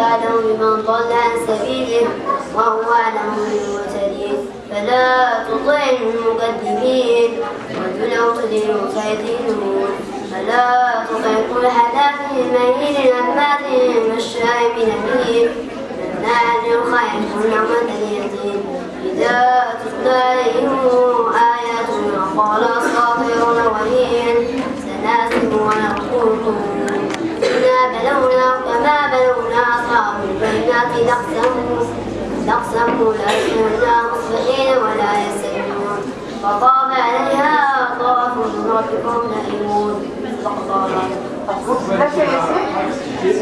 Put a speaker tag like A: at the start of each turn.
A: أعلم بمن ضل عن سبيله وهو أعلم بالمهتدين. فلا تطع المكذبين ودلوا تدينوا فيدينون فلا تطع كل حلاف مهين هماز مشاء بنميم مناع للخير نعمة اليتيم. إذا تتلى عليهم آياتنا قال أساطير الأولين سناسم ونقول إنا بلونا كما نقسموا نقسموا لا يسمعنا مصلحين ولا يسمعون فطاف عليها طواف من ربكم نائمون.
B: ماشي يا ياسين